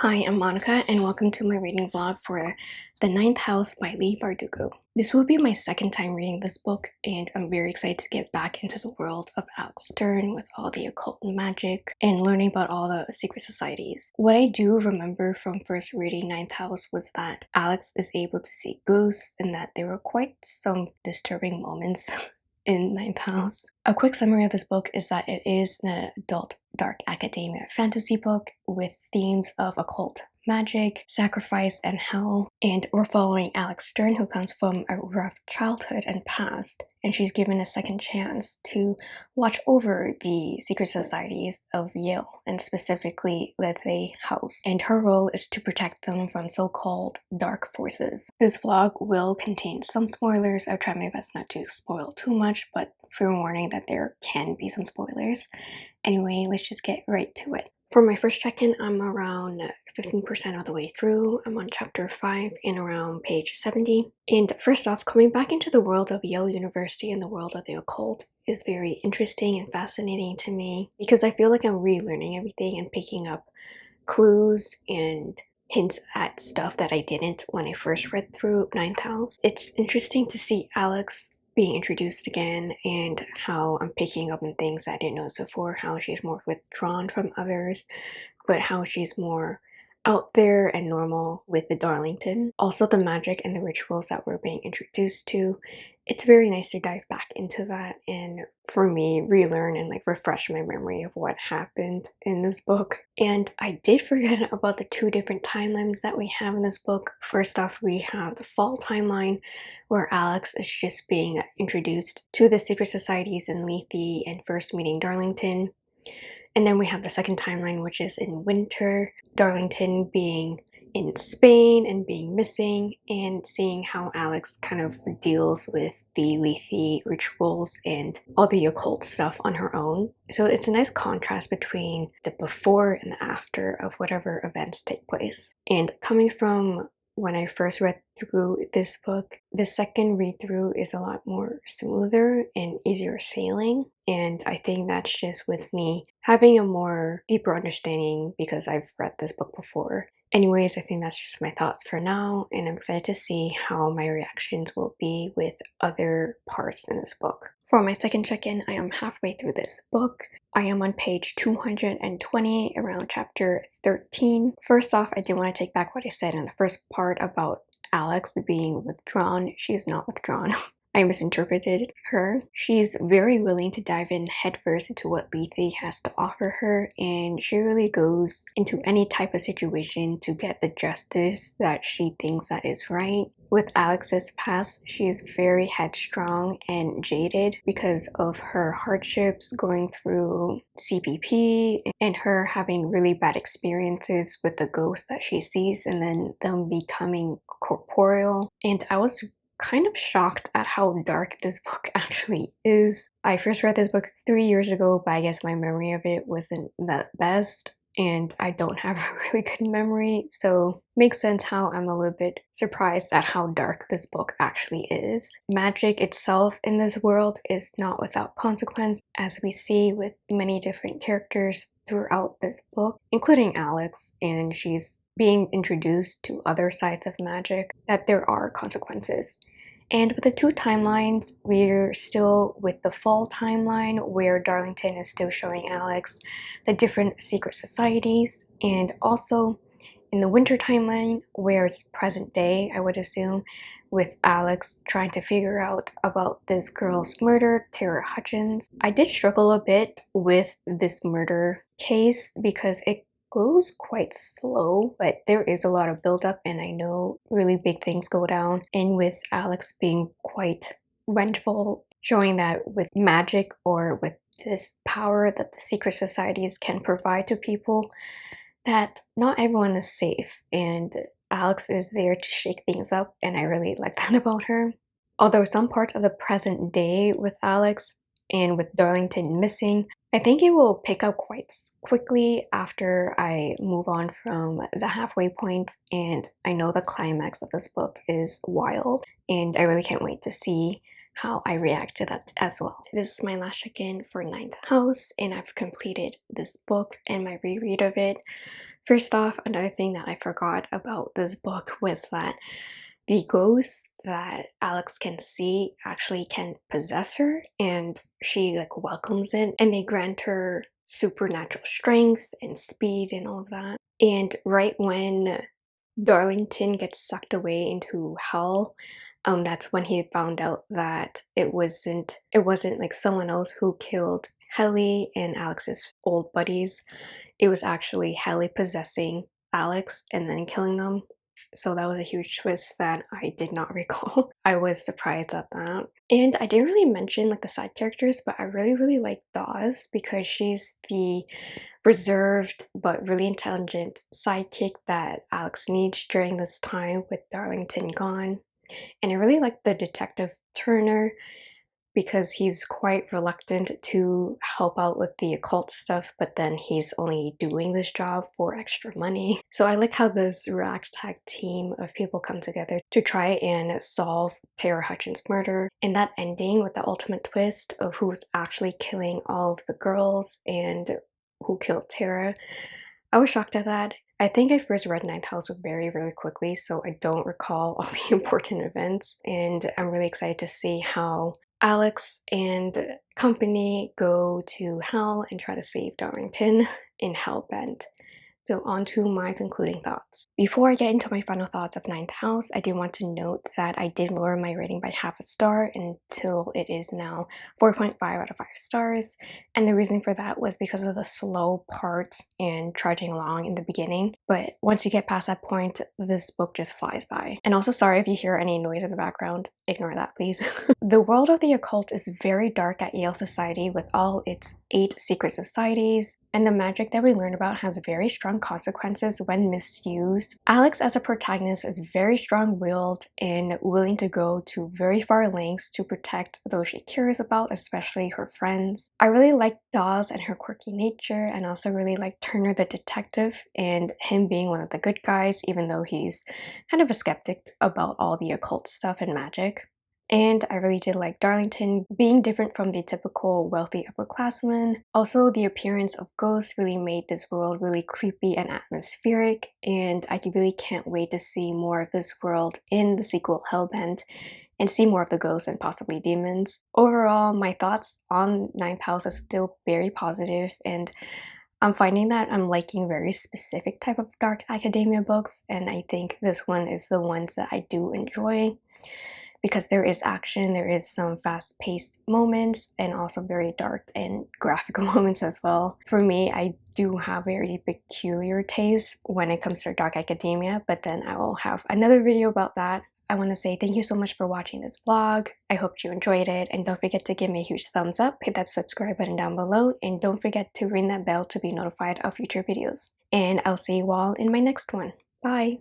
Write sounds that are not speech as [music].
Hi, I'm Monica and welcome to my reading vlog for The Ninth House by Leigh Bardugo. This will be my second time reading this book and I'm very excited to get back into the world of Alex Stern with all the occult and magic and learning about all the secret societies. What I do remember from first reading Ninth House was that Alex is able to see ghosts and that there were quite some disturbing moments [laughs] in Ninth House. A quick summary of this book is that it is an adult dark academia fantasy book with themes of occult magic, sacrifice, and hell. And we're following Alex Stern, who comes from a rough childhood and past, and she's given a second chance to watch over the secret societies of Yale, and specifically Lethe House. And her role is to protect them from so-called dark forces. This vlog will contain some spoilers. I'll try my best not to spoil too much, but fair warning that there can be some spoilers. Anyway, let's just get right to it. For my first check-in, I'm around 15% of the way through. I'm on chapter 5 and around page 70. And first off, coming back into the world of Yale University and the world of the occult is very interesting and fascinating to me because I feel like I'm relearning everything and picking up clues and hints at stuff that I didn't when I first read through Ninth House. It's interesting to see Alex being introduced again and how I'm picking up on things I didn't notice before, how she's more withdrawn from others, but how she's more out there and normal with the Darlington. Also the magic and the rituals that we're being introduced to. It's very nice to dive back into that and for me relearn and like refresh my memory of what happened in this book. And I did forget [laughs] about the two different timelines that we have in this book. First off, we have the fall timeline where Alex is just being introduced to the secret societies in Lethe and first meeting Darlington. And then we have the second timeline, which is in winter, Darlington being in Spain and being missing and seeing how Alex kind of deals with the Lethe rituals and all the occult stuff on her own. So it's a nice contrast between the before and the after of whatever events take place. And coming from when I first read through this book, the second read through is a lot more smoother and easier sailing. And I think that's just with me having a more deeper understanding because I've read this book before. Anyways, I think that's just my thoughts for now, and I'm excited to see how my reactions will be with other parts in this book. For my second check-in, I am halfway through this book. I am on page 220, around chapter 13. First off, I do want to take back what I said in the first part about Alex being withdrawn. She is not withdrawn. [laughs] I misinterpreted her. She's very willing to dive in headfirst into what Lethe has to offer her and she really goes into any type of situation to get the justice that she thinks that is right. With Alex's past, she's very headstrong and jaded because of her hardships going through CPP and her having really bad experiences with the ghosts that she sees and then them becoming corporeal. And I was kind of shocked at how dark this book [laughs] actually is. I first read this book three years ago, but I guess my memory of it wasn't the best and I don't have a [laughs] really good memory, so makes sense how I'm a little bit surprised at how dark this book actually is. Magic itself in this world is not without consequence, as we see with many different characters throughout this book, including Alex, and she's being introduced to other sides of magic, that there are consequences. And with the two timelines, we're still with the fall timeline where Darlington is still showing Alex the different secret societies and also in the winter timeline where it's present day, I would assume, with Alex trying to figure out about this girl's murder, Tara Hutchins. I did struggle a bit with this murder case because it goes quite slow, but there is a lot of buildup and I know really big things go down. And with Alex being quite vengeful, showing that with magic or with this power that the secret societies can provide to people, that not everyone is safe and Alex is there to shake things up and I really like [laughs] that about her. Although some parts of the present day with Alex and with Darlington missing, I think it will pick up quite quickly after I move on from the halfway point and I know the climax of this book is wild and I really can't wait to see how I react to that as well. This is my last check-in for Ninth House and I've completed this book and my reread of it. First off, another thing that I forgot about this book was that the ghost that Alex can see actually can possess her and she like welcomes it and they grant her supernatural strength and speed and all of that. And right when Darlington gets sucked away into hell, um, that's when he found out that it wasn't it wasn't like someone else who killed Hellie and Alex's old buddies. It was actually Hellie possessing Alex and then killing them. So that was a huge twist that I did not [laughs] recall. I was surprised at that. And I didn't really mention like the side characters, but I really, really like Dawes because she's the reserved but really intelligent sidekick that Alex needs during this time with Darlington gone. And I really like the detective Turner because he's quite reluctant to help out with the occult stuff, but then he's only doing this job for extra money. [laughs] So I like how this ragtag team of people come together to try and solve Tara Hutchins' murder. And that ending with the ultimate twist of who's actually killing all of the girls and who killed Tara. I was shocked at that. I think I first read Ninth House very, very quickly, so I don't recall all [laughs] the important events. And I'm really excited to see how Alex and company go to hell and try to save Darlington in Hellbent. So on to my concluding thoughts. Before I get into my final thoughts of Ninth House, I do want to note that I did lower my rating by half a star until it is now 4.5 out of 5 stars. And the reason for that was because of the slow parts and trudging along in the beginning. But once you get past that point, this book just flies by. And also sorry if you hear any noise in the background, ignore that please. [laughs] the world of the occult is very dark at Yale Society with all its eight secret societies, and the magic that we learn about has very strong consequences when misused. Alex as a protagonist is very strong-willed and willing to go to very far lengths to protect those she cares about, especially her friends. I really like Dawes and her quirky nature and also really like Turner the detective and him being one of the good guys even though he's kind of a skeptic about all the occult stuff and magic. And I really did like Darlington being different from the typical wealthy upperclassman. Also, the appearance of ghosts really made this world really creepy and atmospheric, and I really can't wait to see more of this world in the sequel Hellbent and see more of the ghosts and possibly demons. Overall, my thoughts on Ninth House are still very positive and I'm finding that I'm liking very specific type of dark academia books and I think this one is the ones that I do enjoy because there is action, there is some fast-paced moments, and also very dark and [laughs] graphical moments as well. For me, I do have very peculiar taste when it comes to dark academia, but then I will have another video about that. I want to say thank you so much for watching this vlog. I hope you enjoyed it and don't forget to give me a huge thumbs up, hit that subscribe button down below, and don't forget to ring that bell to be notified of future videos. And I'll see you all in my next one. Bye!